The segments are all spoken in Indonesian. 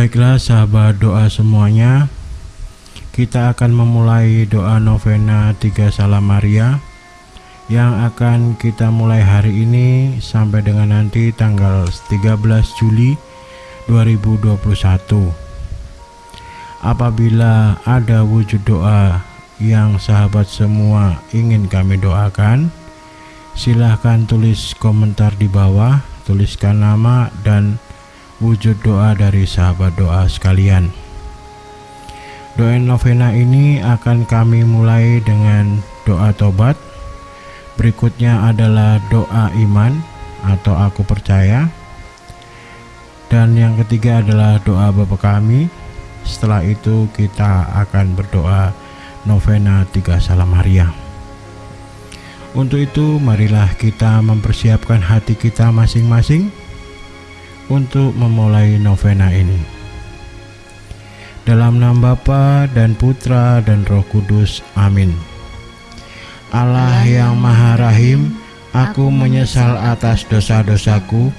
Baiklah sahabat doa semuanya. Kita akan memulai doa novena Tiga Salam Maria Yang akan kita mulai hari ini Sampai dengan nanti tanggal 13 Juli 2021 Apabila ada wujud doa yang sahabat semua ingin kami doakan Silahkan tulis komentar di bawah Tuliskan nama dan wujud doa dari sahabat doa sekalian. Doa novena ini akan kami mulai dengan doa tobat. Berikutnya adalah doa iman atau aku percaya. Dan yang ketiga adalah doa Bapa kami. Setelah itu kita akan berdoa novena tiga salam Maria. Untuk itu marilah kita mempersiapkan hati kita masing-masing untuk memulai novena ini. Dalam nama Bapa dan Putra dan Roh Kudus. Amin. Allah yang Maha Rahim, aku menyesal atas dosa-dosaku.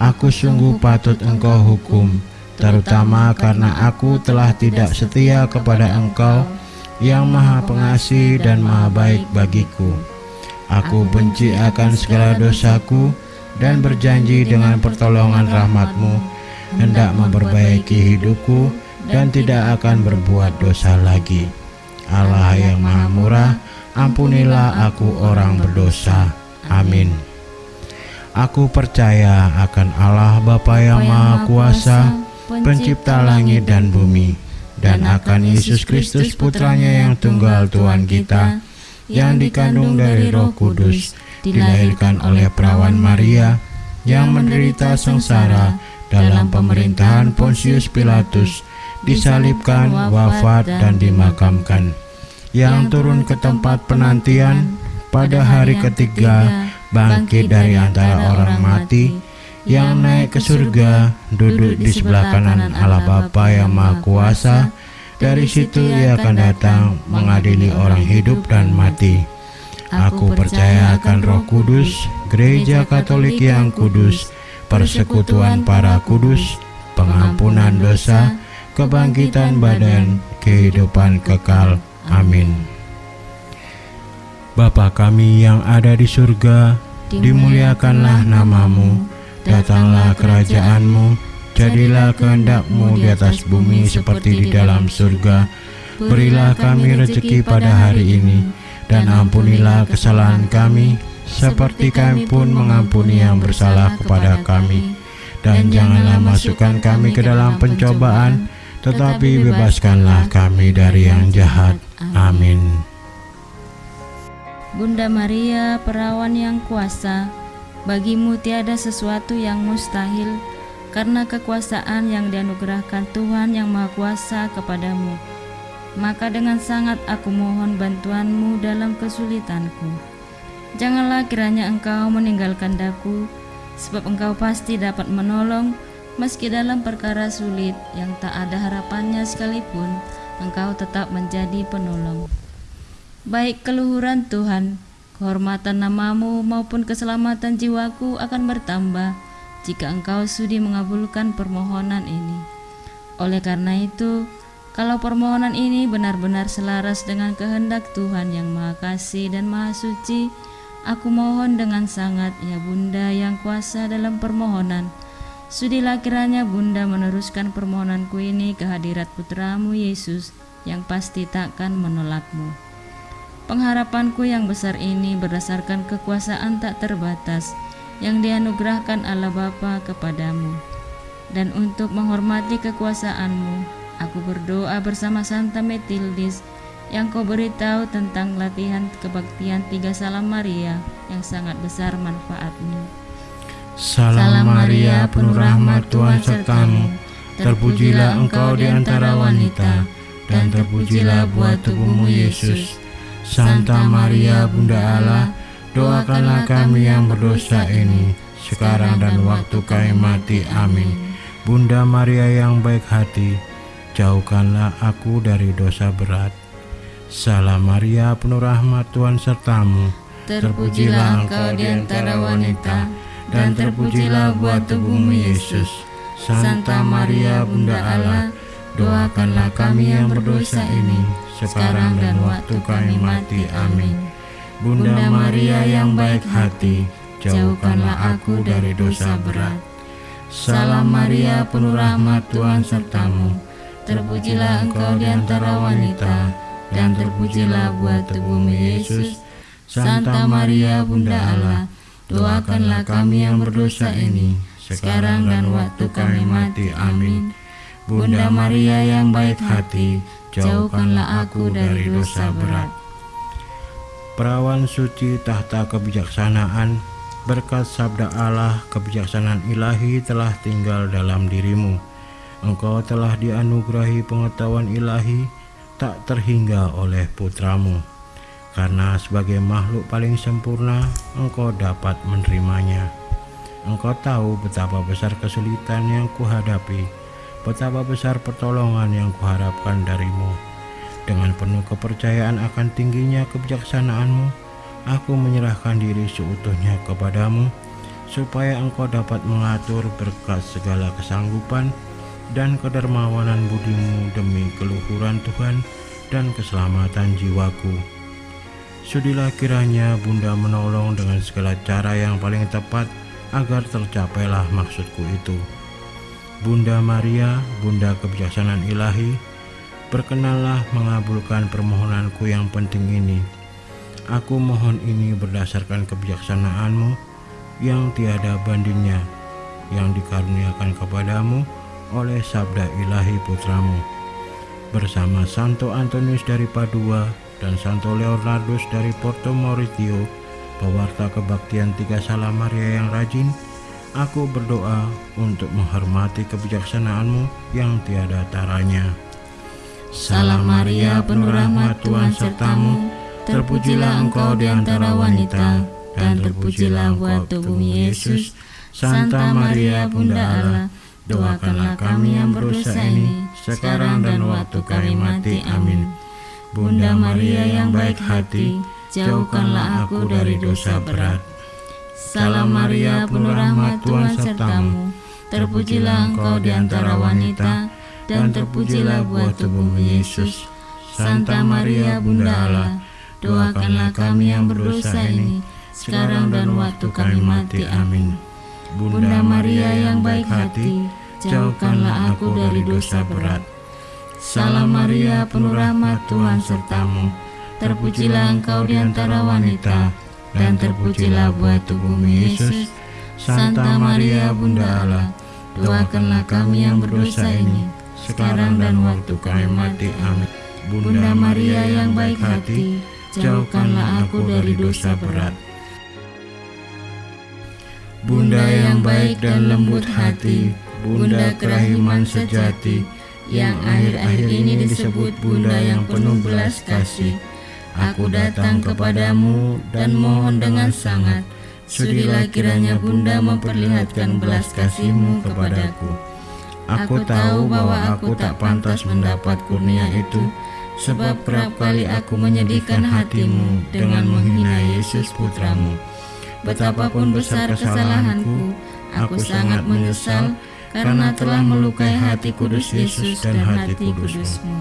Aku sungguh patut Engkau hukum, terutama karena aku telah tidak setia kepada Engkau yang Maha Pengasih dan Maha Baik bagiku. Aku benci akan segala dosaku dan berjanji dengan pertolongan rahmatmu hendak memperbaiki hidupku dan tidak akan berbuat dosa lagi. Allah yang maha murah, ampunilah aku orang berdosa. Amin. Aku percaya akan Allah Bapa yang Maha Kuasa, pencipta langit dan bumi, dan akan Yesus Kristus putranya yang tunggal Tuhan kita, yang dikandung dari roh kudus, dilahirkan oleh perawan Maria yang menderita sengsara dalam pemerintahan Pontius Pilatus, disalibkan, wafat, dan dimakamkan, yang turun ke tempat penantian pada hari ketiga, bangkit dari antara orang mati, yang naik ke surga, duduk di sebelah kanan Allah Bapa yang Maha Kuasa, dari situ ia akan datang mengadili orang hidup dan mati. Aku percaya akan Roh Kudus, Gereja Katolik yang kudus, persekutuan para kudus, pengampunan dosa, kebangkitan badan, kehidupan kekal. Amin. Bapa kami yang ada di surga, dimuliakanlah namamu, datanglah kerajaanmu, jadilah kehendakmu di atas bumi seperti di dalam surga. Berilah kami rezeki pada hari ini, dan ampunilah kesalahan kami seperti kami pun mengampuni yang bersalah kepada kami. Dan janganlah masukkan kami ke dalam pencobaan tetapi bebaskanlah kami dari yang jahat. Amin. Bunda Maria perawan yang kuasa bagimu tiada sesuatu yang mustahil karena kekuasaan yang dianugerahkan Tuhan yang Maha Kuasa kepadamu maka dengan sangat aku mohon bantuanmu dalam kesulitanku. Janganlah kiranya engkau meninggalkan daku, sebab engkau pasti dapat menolong meski dalam perkara sulit yang tak ada harapannya sekalipun, engkau tetap menjadi penolong. Baik keluhuran Tuhan, kehormatan namamu maupun keselamatan jiwaku akan bertambah jika engkau sudi mengabulkan permohonan ini. Oleh karena itu, kalau permohonan ini benar-benar selaras dengan kehendak Tuhan yang Maha Kasih dan Maha Suci, aku mohon dengan sangat ya Bunda yang kuasa dalam permohonan. Sudilah kiranya Bunda meneruskan permohonanku ini ke hadirat putramu Yesus yang pasti takkan menolakmu. Pengharapanku yang besar ini berdasarkan kekuasaan tak terbatas yang dianugerahkan Allah Bapa kepadamu. Dan untuk menghormati kekuasaanmu, Aku berdoa bersama Santa Metildis yang kau beritahu tentang latihan kebaktian tiga salam Maria yang sangat besar manfaatnya. Salam Maria, penuh rahmat Tuhan sertamu. Terpujilah engkau di antara wanita, dan terpujilah buah tubuhmu Yesus. Santa Maria, Bunda Allah, doakanlah kami yang berdosa ini, sekarang dan waktu kami mati. Amin. Bunda Maria yang baik hati, jauhkanlah aku dari dosa berat. Salam Maria, penuh rahmat Tuhan sertamu. Terpujilah engkau di antara wanita, dan terpujilah buah tubuhmu Yesus. Santa Maria Bunda Allah, doakanlah kami yang berdosa ini, sekarang dan waktu kami mati. Amin. Bunda Maria yang baik hati, jauhkanlah aku dari dosa berat. Salam Maria, penuh rahmat Tuhan sertamu. Terpujilah engkau di antara wanita, dan terpujilah buah tubuhmu Yesus. Santa Maria, Bunda Allah, doakanlah kami yang berdosa ini, sekarang dan waktu kami mati. Amin. Bunda Maria yang baik hati, jauhkanlah aku dari dosa berat. Perawan suci tahta kebijaksanaan, berkat sabda Allah kebijaksanaan ilahi telah tinggal dalam dirimu. Engkau telah dianugerahi pengetahuan ilahi tak terhingga oleh putramu. Karena sebagai makhluk paling sempurna, engkau dapat menerimanya. Engkau tahu betapa besar kesulitan yang kuhadapi, betapa besar pertolongan yang kuharapkan darimu. Dengan penuh kepercayaan akan tingginya kebijaksanaanmu, aku menyerahkan diri seutuhnya kepadamu, supaya engkau dapat mengatur berkat segala kesanggupan dan kedermawanan budimu demi keluhuran Tuhan dan keselamatan jiwaku. Sudilah kiranya Bunda menolong dengan segala cara yang paling tepat agar tercapailah maksudku itu. Bunda Maria, Bunda kebijaksanaan ilahi, berkenanlah mengabulkan permohonanku yang penting ini. Aku mohon ini berdasarkan kebijaksanaanmu yang tiada bandingnya, yang dikaruniakan kepadamu oleh sabda ilahi putramu. Bersama Santo Antonius dari Padua dan Santo Leonardus dari Porto Mauritio, pewarta kebaktian tiga salam Maria yang rajin, aku berdoa untuk menghormati kebijaksanaanmu yang tiada taranya. Salam Maria, penuh rahmat Tuhan sertamu, terpujilah engkau di antara wanita, dan terpujilah buah tubuhmu Yesus. Santa Maria, Bunda Allah, doakanlah kami yang berdosa ini, sekarang dan waktu kami mati. Amin. Bunda Maria yang baik hati, jauhkanlah aku dari dosa berat. Salam Maria, penuh rahmat Tuhan sertamu, terpujilah engkau di antara wanita, dan terpujilah buah tubuhmu Yesus. Santa Maria, Bunda Allah, doakanlah kami yang berdosa ini, sekarang dan waktu kami mati. Amin. Bunda Maria yang baik hati, jauhkanlah aku dari dosa berat. Salam Maria, penuh rahmat Tuhan sertamu, Terpujilah engkau di antara wanita, dan terpujilah buah tubuhmu Yesus. Santa Maria Bunda Allah, doakanlah kami yang berdosa ini, sekarang dan waktu kami mati. Amin. Bunda Maria yang baik hati, jauhkanlah aku dari dosa berat. Bunda yang baik dan lembut hati, Bunda kerahiman sejati, yang akhir-akhir ini disebut Bunda yang penuh belas kasih. Aku datang kepadamu dan mohon dengan sangat, sudilah kiranya Bunda memperlihatkan belas kasihmu kepadaku. Aku tahu bahwa aku tak pantas mendapat kurnia itu, sebab kerap kali aku menyedihkan hatimu dengan menghina Yesus putramu. Betapapun besar kesalahanku, aku sangat menyesal karena telah melukai hati kudus Yesus dan hati kudusmu.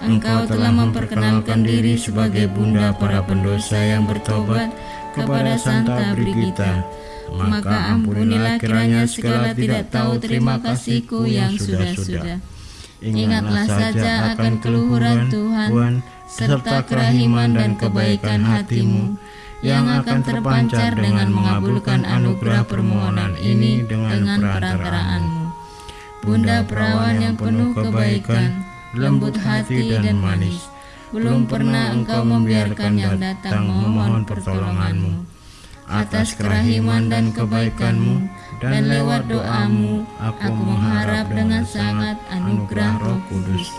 Engkau telah memperkenalkan diri sebagai bunda para pendosa yang bertobat kepada Santa Brigita. Maka ampunilah kiranya segala tidak tahu terima kasihku yang sudah-sudah. Ingatlah saja akan keluhuran Tuhan, serta kerahiman dan kebaikan hatimu, yang akan terpancar dengan mengabulkan anugerah permohonan ini dengan perantaraanmu. Bunda perawan yang penuh kebaikan, lembut hati dan manis. Belum pernah engkau membiarkan yang datang memohon pertolonganmu. Atas kerahiman dan kebaikanmu, dan lewat doamu, aku mengharap dengan sangat anugerah roh kudus.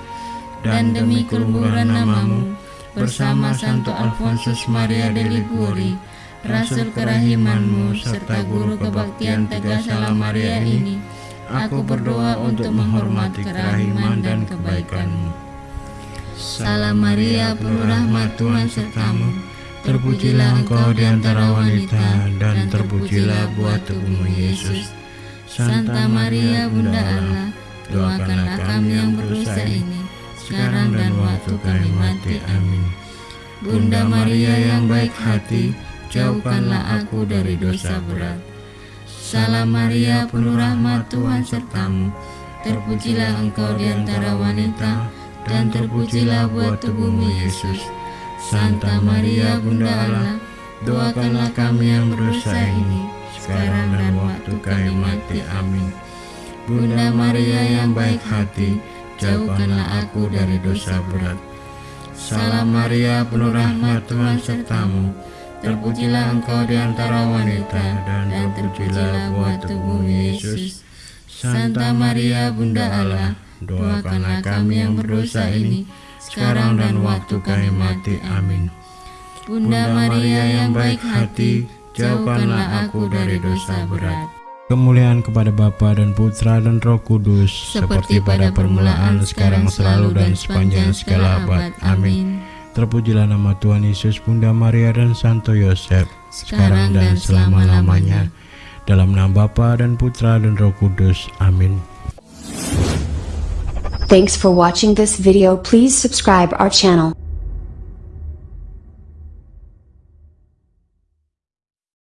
Dan demi keluhuran namamu, bersama Santo Alfonsus Maria de Liguri, Rasul kerahimanmu, serta guru kebaktian Tegas Salam Maria ini, aku berdoa untuk menghormati kerahiman dan kebaikanmu. Salam Maria, penuh rahmat Tuhan sertamu, terpujilah engkau di antara wanita, dan terpujilah buah tubuhmu Yesus. Santa Maria Bunda Allah, doakanlah kami yang berdosa ini, sekarang dan waktu kami mati. Amin. Bunda Maria yang baik hati, jauhkanlah aku dari dosa berat. Salam Maria, penuh rahmat Tuhan sertamu, terpujilah engkau di antara wanita, dan terpujilah buat tubuhmu Yesus. Santa Maria Bunda Allah, doakanlah kami yang berdosa ini, sekarang dan waktu kami mati. Amin. Bunda Maria yang baik hati, jauhkanlah aku dari dosa berat. Salam Maria, penuh rahmat Tuhan sertamu, terpujilah engkau di antara wanita, dan terpujilah buah tubuh Yesus. Santa Maria Bunda Allah, doakanlah kami yang berdosa ini, sekarang dan waktu kami mati. Amin. Bunda Maria yang baik hati, jauhkanlah aku dari dosa berat. Kemuliaan kepada Bapa dan Putra dan Roh Kudus, Seperti pada permulaan, sekarang, selalu, dan sepanjang segala abad. Amin. Terpujilah nama Tuhan Yesus, Bunda Maria dan Santo Yosef, sekarang dan selama-lamanya. Dalam nama Bapa dan Putra dan Roh Kudus. Amin. Thanks for watching this video. Please subscribe our channel.